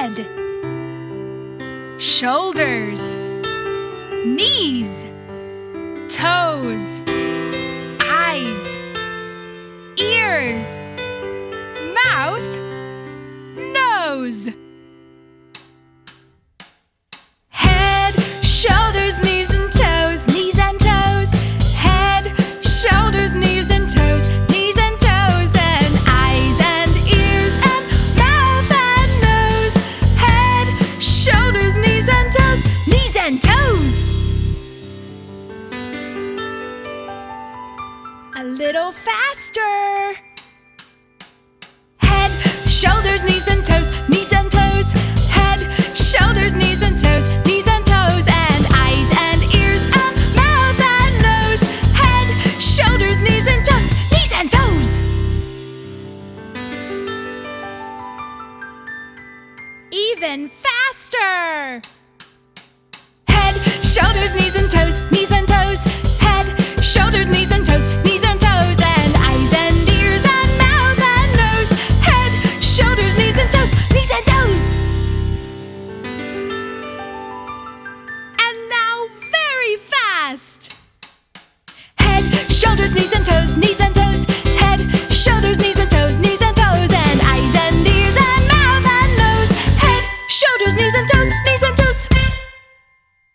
Head Shoulders Knees Toes Eyes Ears Mouth Nose little faster. Head, shoulders, knees and toes, knees and toes. Head, shoulders, knees and toes, knees and toes, and eyes and ears and mouth and nose. Head, shoulders, knees and toes, knees and toes. Even faster. fast. Head, shoulders, knees and toes, knees and toes. Head, shoulders, knees and toes, knees and toes. And eyes and ears and mouth and nose. Head, shoulders, knees and toes, knees and